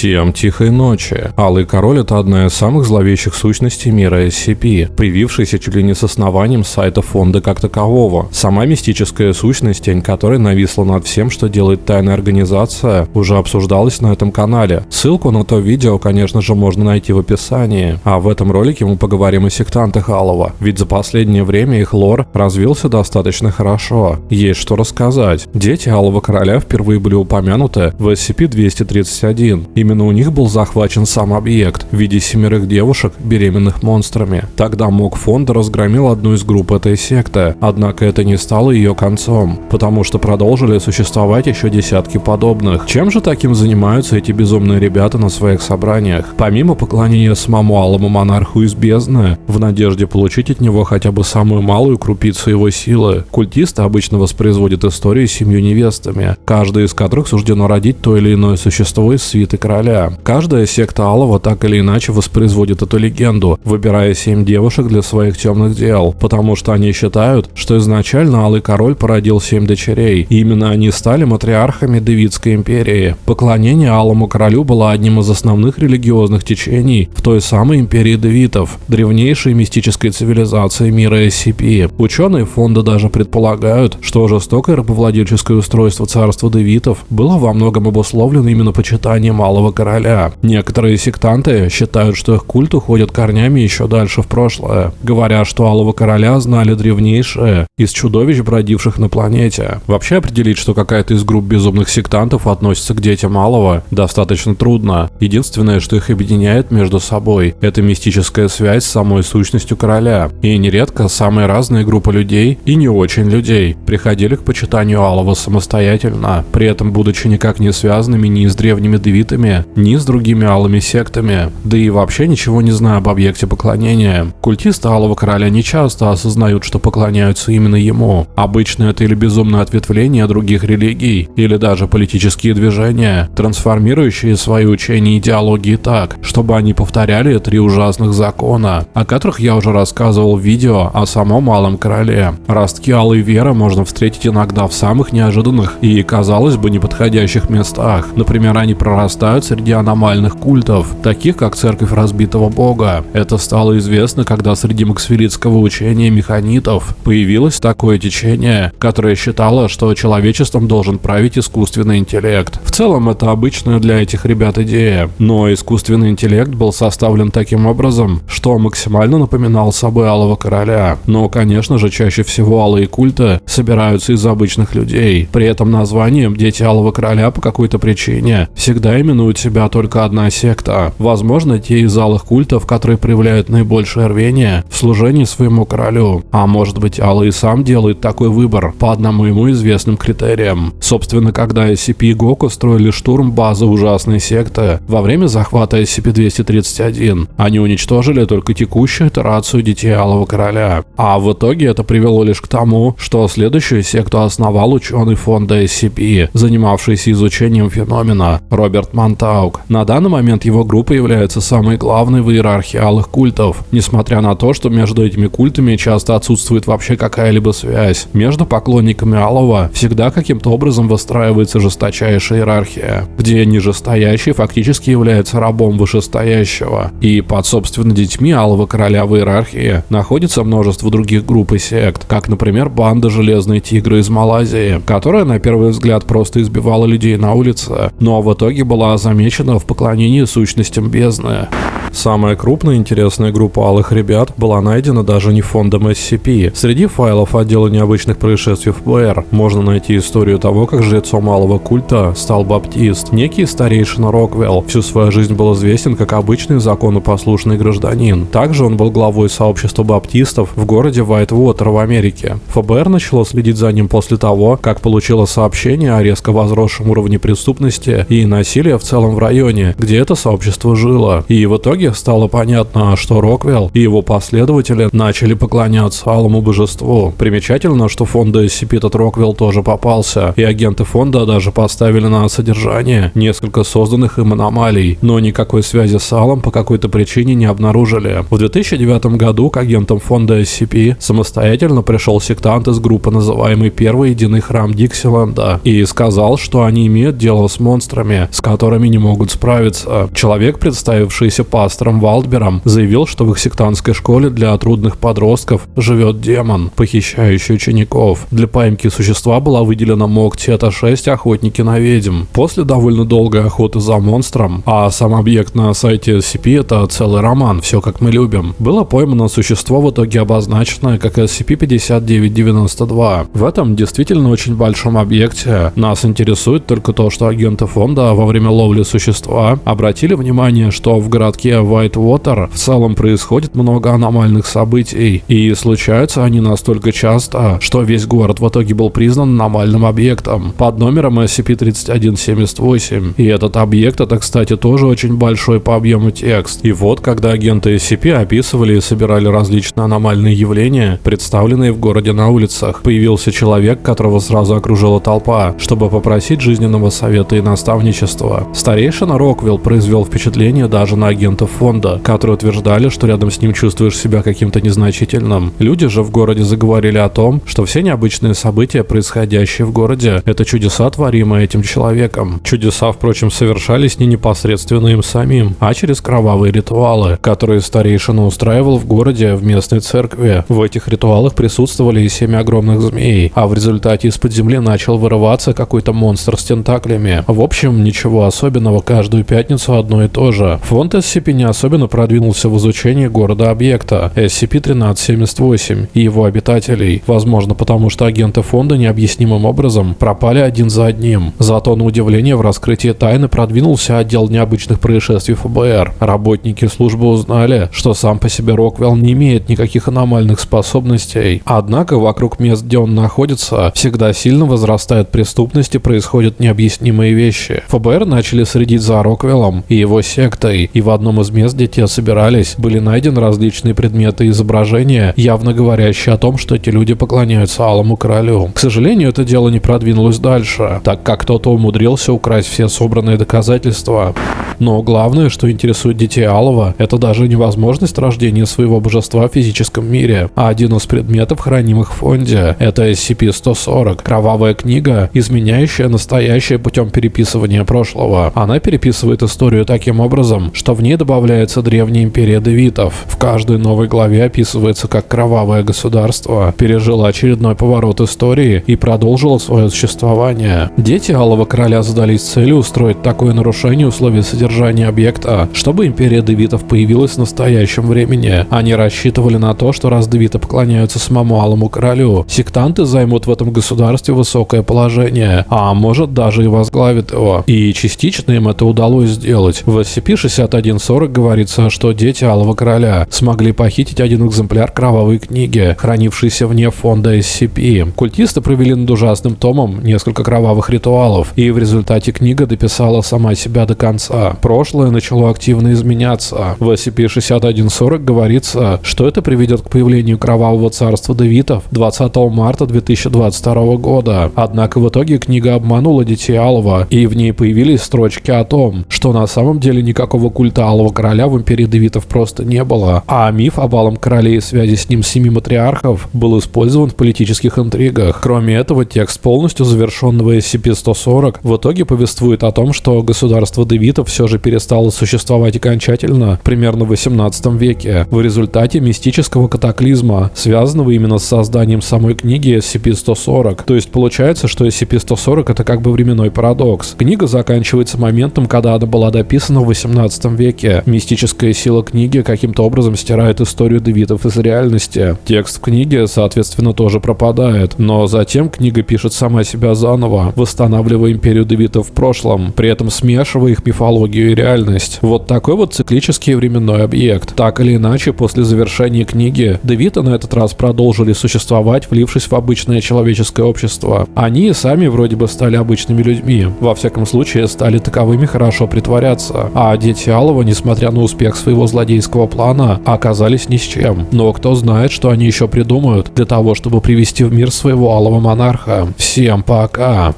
Всем тихой ночи. Алый Король — это одна из самых зловещих сущностей мира SCP, привившаяся чуть ли не с основанием сайта фонда как такового. Сама мистическая сущность, тень которой нависла над всем, что делает тайная организация, уже обсуждалась на этом канале. Ссылку на то видео, конечно же, можно найти в описании. А в этом ролике мы поговорим о сектантах Алова, ведь за последнее время их лор развился достаточно хорошо. Есть что рассказать. Дети Алого Короля впервые были упомянуты в SCP-231, Именно у них был захвачен сам объект в виде семерых девушек, беременных монстрами. Тогда МОК фонда разгромил одну из групп этой секты, однако это не стало ее концом, потому что продолжили существовать еще десятки подобных. Чем же таким занимаются эти безумные ребята на своих собраниях? Помимо поклонения самому алому монарху из бездны, в надежде получить от него хотя бы самую малую крупицу его силы, культисты обычно воспроизводят истории с семью невестами, каждая из которых суждено родить то или иное существо из свиты короля. Каждая секта Алова так или иначе воспроизводит эту легенду, выбирая семь девушек для своих темных дел, потому что они считают, что изначально Алый Король породил семь дочерей, и именно они стали матриархами Давидской империи. Поклонение Алому Королю было одним из основных религиозных течений в той самой империи Давитов, древнейшей мистической цивилизации мира SCP. Ученые фонда даже предполагают, что жестокое рабовладельческое устройство царства Давитов было во многом обусловлено именно почитанием Алого Малого Короля. Некоторые сектанты считают, что их культ уходит корнями еще дальше в прошлое, говоря, что Алого Короля знали древнейшие из чудовищ, бродивших на планете. Вообще определить, что какая-то из групп безумных сектантов относится к детям Малого, достаточно трудно. Единственное, что их объединяет между собой, это мистическая связь с самой сущностью короля. И нередко самые разные группы людей и не очень людей приходили к почитанию Алого самостоятельно, при этом будучи никак не связанными ни с древними девитами, ни с другими алыми сектами, да и вообще ничего не знаю об объекте поклонения. Культисты Алого Короля не часто осознают, что поклоняются именно ему. Обычно это или безумное ответвление других религий, или даже политические движения, трансформирующие свои учения и идеологии так, чтобы они повторяли три ужасных закона, о которых я уже рассказывал в видео о самом Малом Короле. Ростки Алой Веры можно встретить иногда в самых неожиданных и, казалось бы, неподходящих местах. Например, они прорастают возникают среди аномальных культов, таких как Церковь Разбитого Бога. Это стало известно, когда среди максферитского учения механитов появилось такое течение, которое считало, что человечеством должен править искусственный интеллект. В целом это обычная для этих ребят идея, но искусственный интеллект был составлен таким образом, что максимально напоминал собой Алого Короля. Но, конечно же, чаще всего алые культы собираются из обычных людей. При этом названием «Дети Алого Короля» по какой-то причине всегда именуют именует себя только одна секта. Возможно, те из алых культов, которые проявляют наибольшее рвение в служении своему королю. А может быть, и сам делает такой выбор по одному ему известным критериям. Собственно, когда SCP и Гоку строили штурм базы ужасной секты во время захвата SCP-231, они уничтожили только текущую итерацию Детей Алого Короля. А в итоге это привело лишь к тому, что следующую секту основал ученый фонда SCP, занимавшийся изучением феномена Роберт Монтан Таук. На данный момент его группа является самой главной в иерархии алых культов, несмотря на то, что между этими культами часто отсутствует вообще какая-либо связь. Между поклонниками алого всегда каким-то образом выстраивается жесточайшая иерархия, где нижестоящий фактически является рабом вышестоящего. И под собственно детьми алого короля в иерархии находится множество других групп и сект, как, например, банда Железные Тигры из Малайзии, которая на первый взгляд просто избивала людей на улице, но в итоге была за замечена в поклонении сущностям бездны. Самая крупная интересная группа алых ребят была найдена даже не фондом SCP. Среди файлов отдела необычных происшествий ФБР можно найти историю того, как жрецом малого культа стал баптист, некий старейшина Роквелл. Всю свою жизнь был известен как обычный законопослушный гражданин. Также он был главой сообщества баптистов в городе Вайтвотер в Америке. ФБР начало следить за ним после того, как получило сообщение о резко возросшем уровне преступности и насилия в целом в районе, где это сообщество жило. И в итоге итоге стало понятно, что Роквелл и его последователи начали поклоняться алому божеству. Примечательно, что фонда SCP этот Роквелл тоже попался, и агенты фонда даже поставили на содержание несколько созданных им аномалий, но никакой связи с алом по какой-то причине не обнаружили. В 2009 году к агентам фонда SCP самостоятельно пришел сектант из группы, называемый Первый Единый Храм Диксиленда, и сказал, что они имеют дело с монстрами, с которыми не могут справиться. Человек, представившийся пастором Валдбером, заявил, что в их сектантской школе для трудных подростков живет демон, похищающий учеников. Для поимки существа была выделена МОК Тета-6 «Охотники на ведьм». После довольно долгой охоты за монстром, а сам объект на сайте SCP это целый роман, все как мы любим, было поймано существо в итоге обозначенное как SCP-5992. В этом действительно очень большом объекте нас интересует только то, что агенты фонда во время ловли существа обратили внимание, что в городке Whitewater в целом происходит много аномальных событий, и случаются они настолько часто, что весь город в итоге был признан аномальным объектом под номером SCP-3178. И этот объект это, кстати, тоже очень большой по объему текст. И вот, когда агенты SCP описывали и собирали различные аномальные явления, представленные в городе на улицах, появился человек, которого сразу окружила толпа, чтобы попросить жизненного совета и наставничества. Старейшина Роквилл произвел впечатление даже на агентов фонда, которые утверждали, что рядом с ним чувствуешь себя каким-то незначительным. Люди же в городе заговорили о том, что все необычные события, происходящие в городе, это чудеса, творимые этим человеком. Чудеса, впрочем, совершались не непосредственно им самим, а через кровавые ритуалы, которые старейшина устраивал в городе в местной церкви. В этих ритуалах присутствовали и семь огромных змей, а в результате из-под земли начал вырываться какой-то монстр с тентаклями. В общем, ничего особенного, каждую пятницу одно и то же. Фонд SCP не особенно продвинулся в изучении города-объекта SCP-1378 и его обитателей, возможно потому что агенты фонда необъяснимым образом пропали один за одним. Зато на удивление в раскрытии тайны продвинулся отдел необычных происшествий ФБР. Работники службы узнали, что сам по себе Роквелл не имеет никаких аномальных способностей. Однако вокруг мест, где он находится, всегда сильно возрастает преступность и происходят необъяснимые вещи. ФБР начали следить за Роквеллом и его сектой, и в одном из мест, где те собирались, были найдены различные предметы и изображения, явно говорящие о том, что эти люди поклоняются Алому Королю. К сожалению, это дело не продвинулось дальше, так как кто-то умудрился украсть все собранные доказательства. Но главное, что интересует детей Алова, это даже невозможность рождения своего божества в физическом мире, а один из предметов, хранимых в фонде, это SCP-140, кровавая книга, изменяющая настоящее путем переписывания прошлого. Она переписывает историю таким образом, что в ней добавляется древняя империя девитов. В каждой новой главе описывается, как кровавое государство пережило очередной поворот истории и продолжило свое существование. Дети Алого Короля задались целью устроить такое нарушение условий содержания объекта, чтобы империя девитов появилась в настоящем времени. Они рассчитывали на то, что раз девиты поклоняются самому Алому Королю, сектанты займут в этом государстве высокое положение, а может даже и возглавят его. И частично им это удалось сделать. В SCP-6140 говорится, что дети Алого Короля смогли похитить один экземпляр кровавой книги, хранившейся вне фонда SCP. Культисты провели над ужасным томом несколько кровавых ритуалов, и в результате книга дописала сама себя до конца. Прошлое начало активно изменяться. В SCP-6140 говорится, что это приведет к появлению кровавого царства Девитов 20 марта 2022 года. Однако в итоге книга обманула детей Алова, и в ней появились строчки о том, что на самом деле никакого культа Алого Короля в Империи Девитов просто не было, а миф об Алом Короле и связи с ним семи матриархов был использован в политических интригах. Кроме этого, текст полностью завершенного SCP-140 в итоге повествует о том, что государство Девитов все же перестало существовать окончательно примерно в 18 веке в результате мистического катаклизма, связанного именно с созданием самой книги SCP-140. То есть получается, что SCP-140 это как бы временной парадокс. Книга заканчивается моментом, когда она была дописана в 18 веке. Мистическая сила книги каким-то образом стирает историю Девитов из реальности. Текст в книге, соответственно, тоже пропадает. Но затем книга пишет сама себя заново, восстанавливая империю Девитов в прошлом, при этом смешивая их мифологию и реальность. Вот такой вот циклический временной объект. Так или иначе, после завершения книги, Девиты на этот раз продолжили существовать, влившись в обычное человеческое общество. Они сами вроде бы стали обычными людьми. Во всяком случае, стали таковыми хорошо притворяться. А дети Алова, несмотря несмотря на успех своего злодейского плана, оказались ни с чем. Но кто знает, что они еще придумают для того, чтобы привести в мир своего алого монарха. Всем пока!